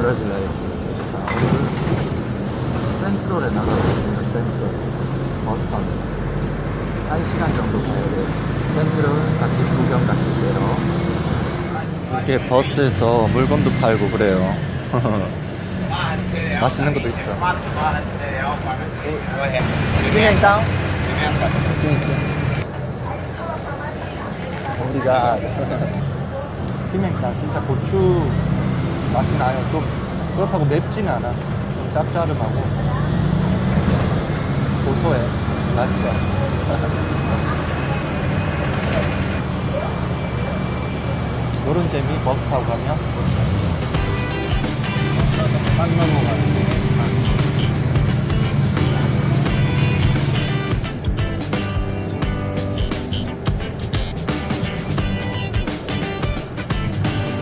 브라질라에 자, 오늘 센트럴에 나가고 있습니다. 센트럴 버스 타고 한 시간 정도 가야 돼요. 센트럴 같이 구경 가실게요. 이렇게 버스에서 물건도 팔고 그래요. 맛있는 것도 있어. 그냥 우리가 피명탕 진짜 고추 맛이 나요. 좀 그렇다고 맵진 않아. 좀 짭짤하고 고소해. 맛있어. 요런 재미 버스 타고 가면 딱 넘어가는 거.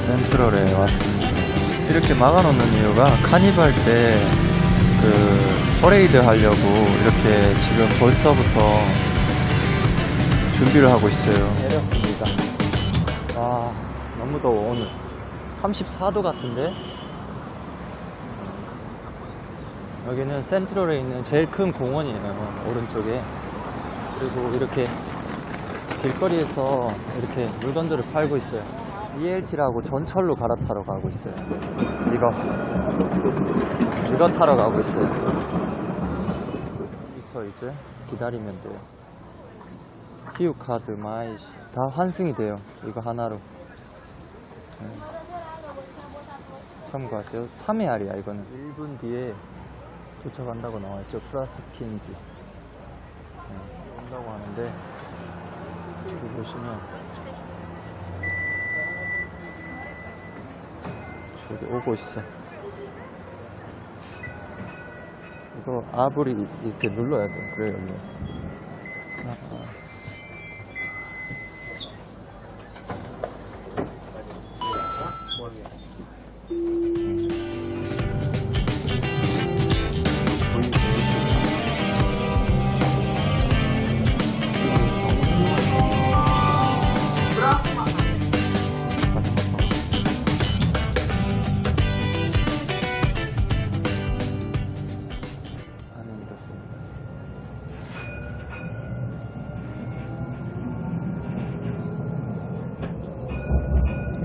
센트럴에 왔습니다. 이렇게 막아놓는 이유가 카니발 때 그 퍼레이드 하려고 이렇게 지금 벌써부터 준비를 하고 있어요. 내렸습니다. 와 너무 더워 오늘 34도 같은데 여기는 센트럴에 있는 제일 큰 공원이에요 오른쪽에 그리고 이렇게 길거리에서 이렇게 물건들을 팔고 있어요 VLT라고 전철로 갈아타러 가고 있어요. 이거. 이거 타러 가고 있어요. 여기서 이제 기다리면 돼요. RioCard Mais 다 환승이 돼요. 이거 하나로. 네. 참고하세요. 3헤알이야 이거는. 1분 뒤에 도착한다고 나와있죠. 플러스 핀지. 네, 온다고 하는데 여기 보시면 저기 오고 있어 이거 아브리 이렇게 눌러야 돼 그래요 이게 아, 아. 안에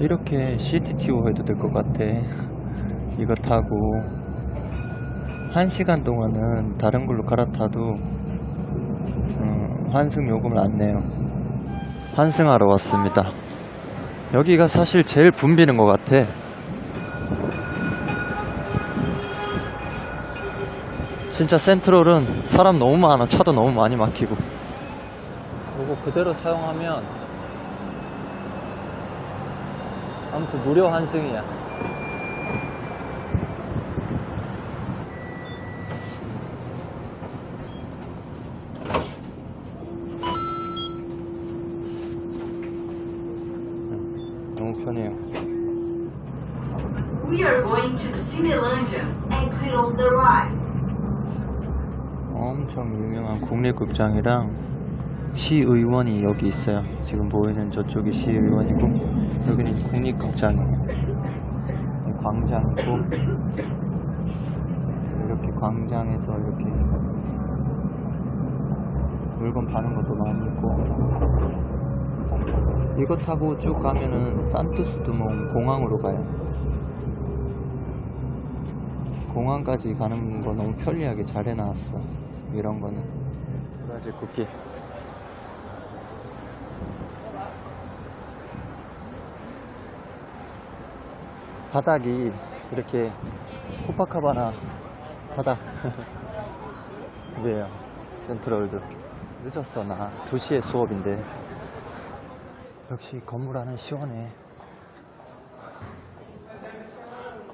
이렇게 CTTO 해도 될 것 같아. 이거 타고 한 시간 동안은 다른 걸로 갈아타도 음, 환승 요금을 안 내요. 환승하러 왔습니다. 여기가 사실 제일 붐비는 것 같아. 진짜 센트럴은 사람 너무 많아. 차도 너무 많이 막히고. 이거 그대로 사용하면 아무튼 무료 환승이야. 너무 편해요. We are going to Cinelândia. Exit on the right. 엄청 유명한 국립극장이랑 시의원이 여기 있어요. 지금 보이는 저쪽이 시의원이고 여기는 국립극장이에요. 이 광장이고 이렇게 광장에서 이렇게 물건 파는 것도 많이 있고 이거 타고 쭉 가면은 산투스 두몽 공항으로 가요. 공항까지 가는 거 너무 편리하게 잘 해놨어. 이런 거는. 브라질 쿠키. 바닥이 이렇게 코파카바나 바닥. 그래요. 센트럴도. 늦었어, 나. 2시에 수업인데. 역시 건물 안은 시원해.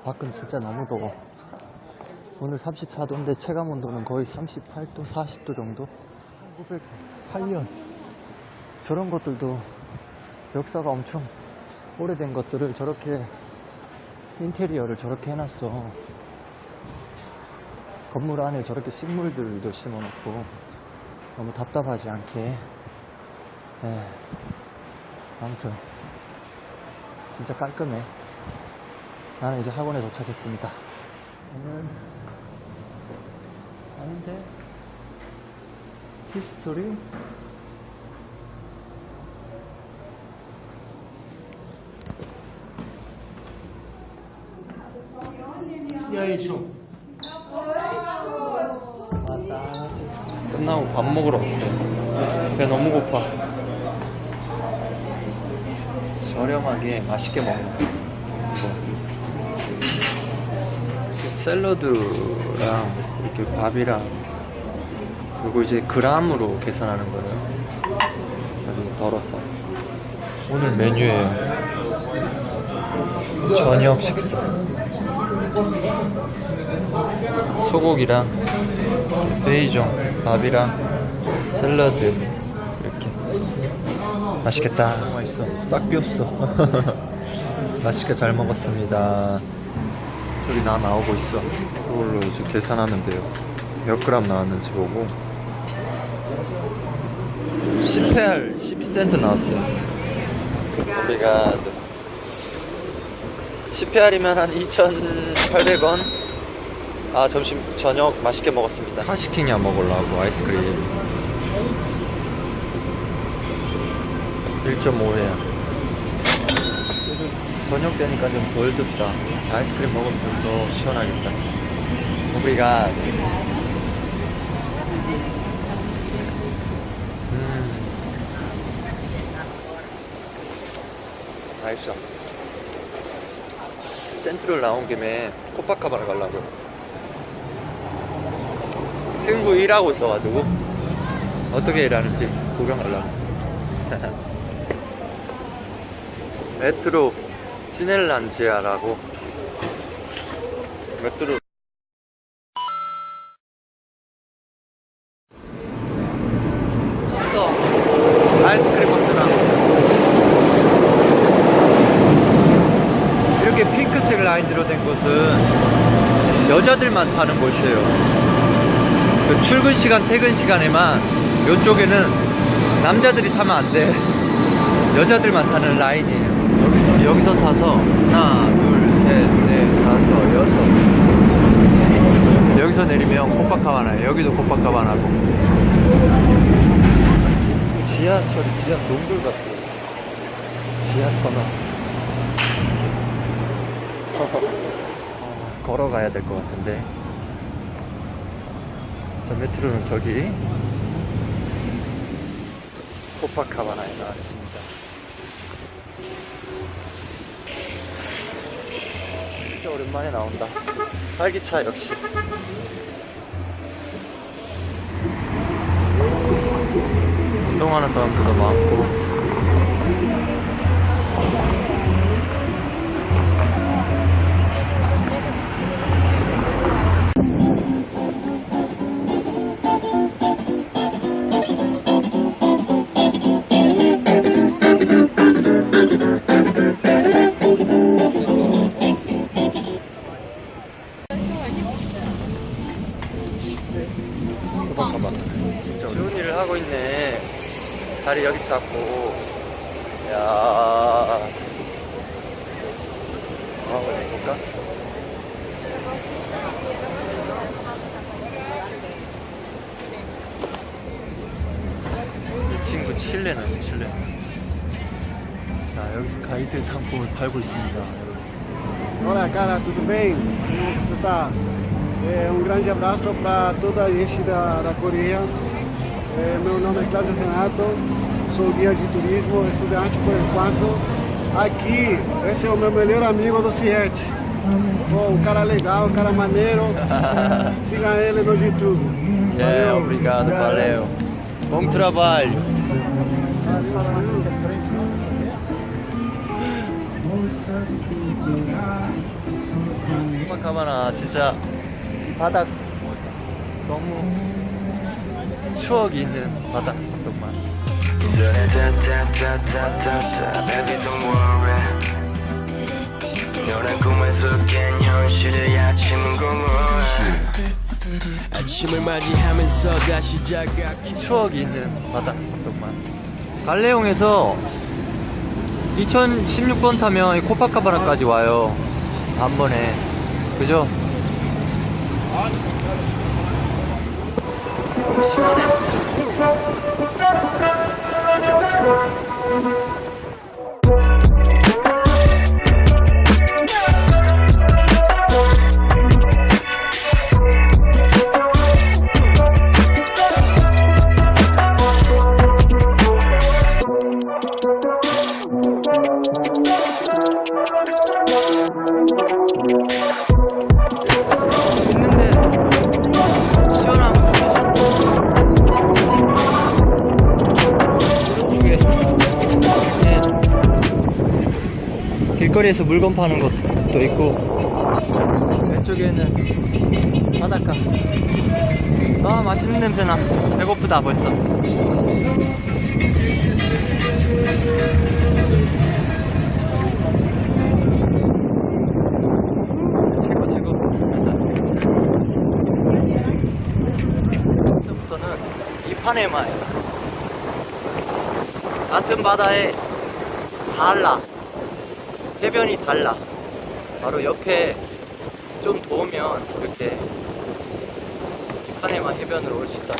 밖은 진짜 너무 더워. 오늘 34도인데 체감 온도는 거의 38도, 40도 정도? 1908년. 저런 것들도 역사가 엄청 오래된 것들을 저렇게 인테리어를 저렇게 해놨어. 건물 안에 저렇게 식물들도 심어놓고 너무 답답하지 않게. 예. 아무튼 진짜 깔끔해. 나는 이제 학원에 도착했습니다. 오늘 아닌데 히스토리 맞다. 끝나고 밥 먹으러 왔어요. 배 너무 고파. 저렴하게 맛있게 먹는 거. 샐러드랑 이렇게 밥이랑 그리고 이제 그람으로 계산하는 거예요. 여기 덜어서. 오늘 메뉴에요. 저녁 식사. 소고기랑 베이종, 밥이랑 샐러드 이렇게 맛있겠다. 맛있어. 싹 비었어. 맛있게 잘 먹었습니다. 여기 나 나오고 있어. 그걸로 이제 계산하면 돼요. 몇 그램 나왔는지 보고. 10회알 12센트 나왔어요. 우리가 10회알이면 한 2,800원? 아 점심 저녁 맛있게 먹었습니다. 하시킹이야 먹으려고 아이스크림. 1.5회야. 저녁 되니까 좀덜 덥다. 아이스크림 먹으면 좀 더 시원하겠다. 우리가. 음. 맛있어 센트럴 나온 김에 코파카바나 가려고. 친구 일하고 있어가지고 어떻게 일하는지 구경하려고. 메트로 시넬란지아라고. 메트로 쳤어 아이스크림 먹더라 이렇게 핑크색 라인으로 된 곳은 여자들만 타는 곳이에요 그 출근 시간, 퇴근 시간에만 이쪽에는 남자들이 타면 안 돼. 여자들만 타는 라인이에요. 여기서, 여기서 타서 하나, 둘, 셋, 넷, 다섯, 여섯. 여기서 내리면 코파카바나예요. 여기도 코파카바나고. 지하철이 지하 동굴 같아. 지하 터널. 어, 걸어가야 될 것 같은데. 자, 메트로는 저기 코파카바나에 나왔습니다. 진짜 오랜만에 나온다. 활기차 역시. 운동하는 사람들도 많고. 진짜 어려운 일을 하고 있네. 다리 여기 닦고. 야. 뭐 하고 내볼까? 이 친구 칠레는 칠레. 자, 여기서 가이드 상품을 팔고 있습니다. Olá, cara, tudo bem? Como você está? É, um grande abraço para toda a gente da, da Coreia. É, meu nome é Cláudio Renato, sou guia de turismo, estudante por enquanto. Aqui, esse é o meu melhor amigo do Ciete. Pô, um cara legal, um cara maneiro. Siga ele no YouTube. É, Valeu. obrigado, valeu. Bom trabalho. 코파카바나 진짜 바닥 너무 추억이 있는 바닥 정말. 추억이 있는 바다 정말. 갈레용에서 2016번 타면 이 코파카바나까지 와요. 단번에. 그죠? 시원해 Thank you. 거리에서 물건 파는 것도 있고. 왼쪽에는 바닷가. 아 맛있는 냄새나. 배고프다 벌써. 최고 최고. 여기서부터는 이파네마예요 같은 바다에 달라 해변이 달라. 바로 옆에 좀 더우면 이렇게 이파네마 해변으로 올 수 있다.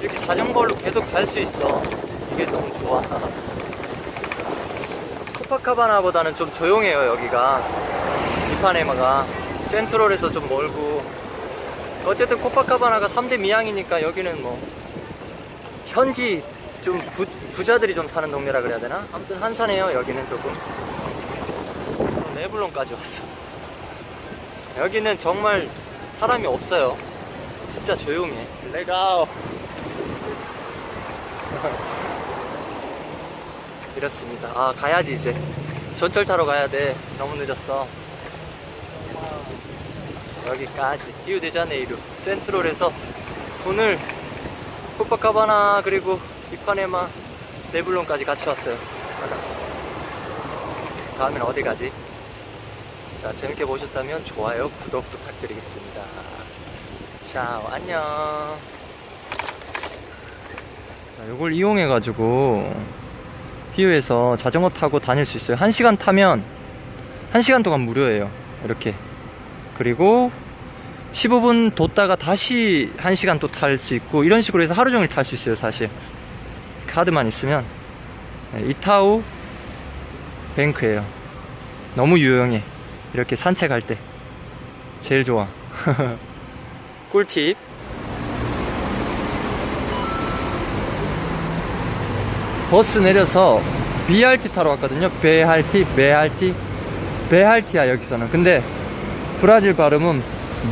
이렇게 자전거로 계속 갈 수 있어. 이게 너무 좋아. 코파카바나보다는 좀 조용해요 여기가. 이파네마가 센트럴에서 좀 멀고. 어쨌든 코파카바나가 3대 미양이니까 여기는 뭐 현지 좀 부, 부자들이 좀 사는 동네라 그래야 되나? 아무튼 한산해요 여기는 조금 네블론까지 왔어. 여기는 정말 사람이 없어요. 진짜 조용해. 레가오 이렇습니다. 아 가야지 이제. 전철 타러 가야 돼. 너무 늦었어. 여기까지. 리우데자네이루 센트럴에서 오늘 코파카바나 그리고 이파네마 네블론까지 같이 왔어요. 다음엔 어디 가지? 자 재밌게 보셨다면 좋아요 구독 부탁드리겠습니다. 자 안녕. 자, 이걸 이용해 가지고 피우에서 자전거 타고 다닐 수 있어요. 1시간 타면 1시간 동안 무료예요. 이렇게. 그리고 15분 뒀다가 다시 1시간 또 탈 수 있고 이런 식으로 해서 하루 종일 탈 수 있어요 사실. 카드만 있으면. 네, 이타우 bike예요. 너무 유용해 이렇게 산책할 때 제일 좋아. 꿀팁. 버스 내려서 BRT 타러 왔거든요. 베할티 베할티 베할티야 여기서는. 근데 브라질 발음은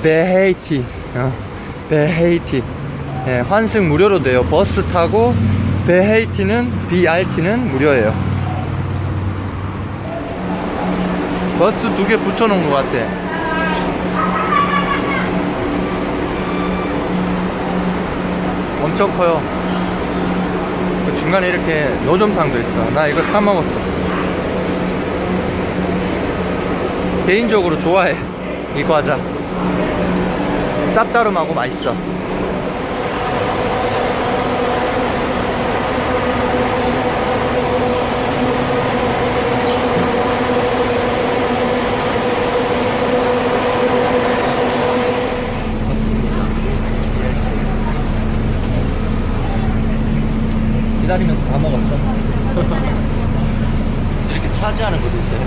베헤이티 어, 베헤이티. 예, 환승 무료로 돼요. 버스 타고 베헤이티는 BRT는 무료예요 버스 두 개 붙여놓은 것 같아. 엄청 커요. 그 중간에 이렇게 노점상도 있어. 나 이거 사 먹었어. 개인적으로 좋아해. 이 과자. 짭짤하고 맛있어 기다리면서 다 먹었어? 이렇게 차지하는 것도 있어요.